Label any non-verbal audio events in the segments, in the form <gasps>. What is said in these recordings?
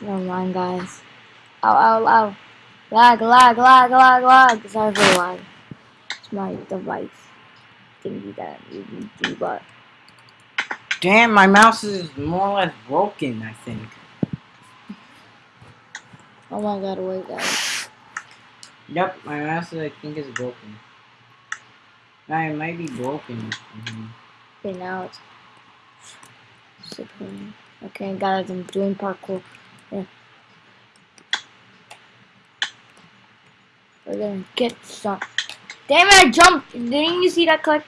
Never mind, guys. Ow, ow, ow. Lag, lag, lag, lag, lag. Sorry for the lag. It's my device thingy that you can debug. Damn, my mouse is more or less broken, I think. Oh my god, wait, guys. Yep, my mouse, I think, is broken. Nah, it might be broken. Okay, now it's. Okay, guys, I'm doing parkour. We're gonna get some. Damn it, I jumped! Didn't you see that click?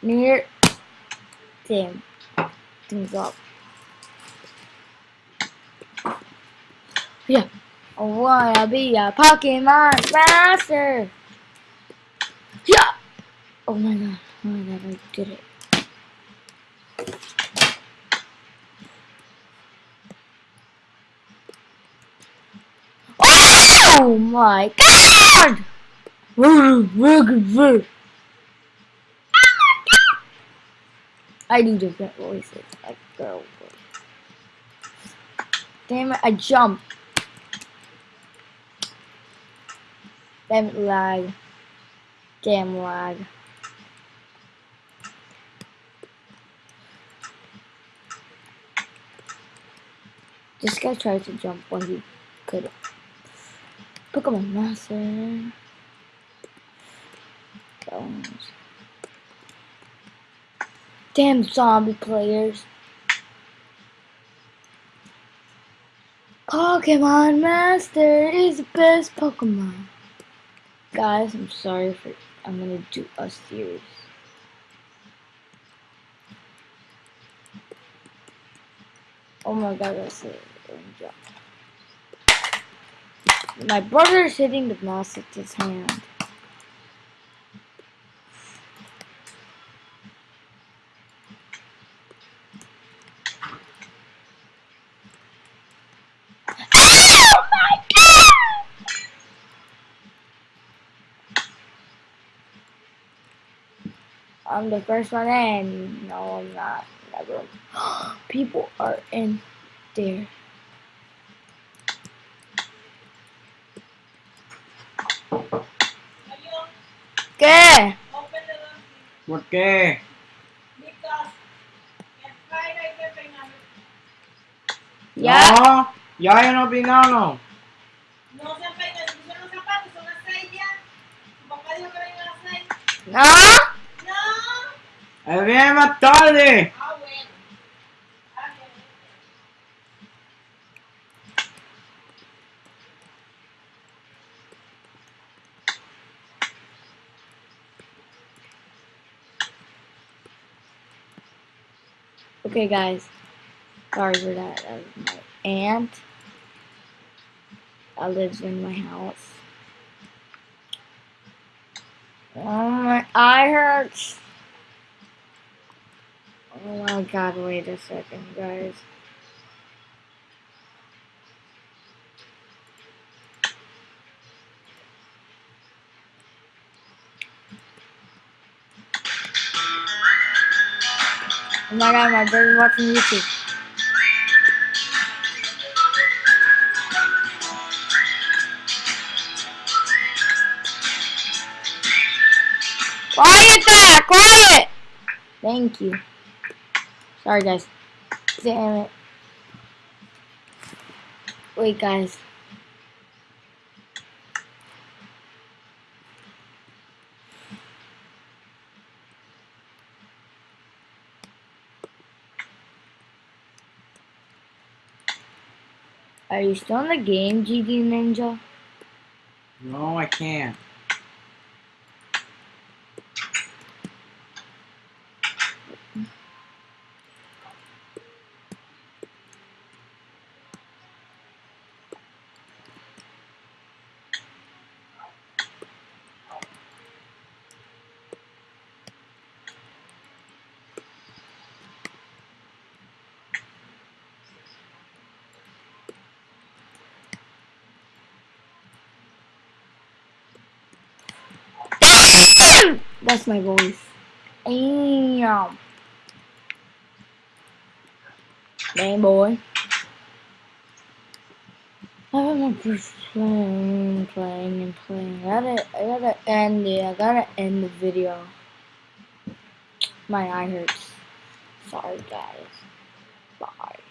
Near. Damn. Things up. Yeah. I wanna be a Pokemon master! Yeah! Oh my god. Oh my god, I did it. Oh my god! I do different voices, like girl voice. Damn it, I jumped. Damn it, lag. Damn lag. This guy tried to jump when he could. Pokemon Master. Bones. Damn zombie players. Pokemon Master is the best Pokemon. Guys, I'm sorry for I'm gonna do a series. Oh my god, that's it. My brother is hitting the mouse with his hand. Oh! I'm the first one in. No, I'm not. <gasps> People are in there. ¿Qué? ¿Por qué? ¿Ya? No, ya yo no opinado. No se peina, si pusieron los zapatos, son las seis ya. Tu papá dijo que vengan a las seis. ¿No? No. Él viene más tarde. Okay, guys. Sorry for that. That was my aunt. That lives in my house. Oh, my eye hurts. Oh my god, wait a second, guys. My god, my watching YouTube. Quiet there! Quiet! Thank you. Sorry, guys. Damn it. Wait, guys. Are you still in the game, GD Ninja? No, I can't. That's my voice. Damn. Damn boy. I'm just playing, playing, and playing. I gotta, I gotta end it. I gotta end the video. My eye hurts. Sorry, guys. Bye.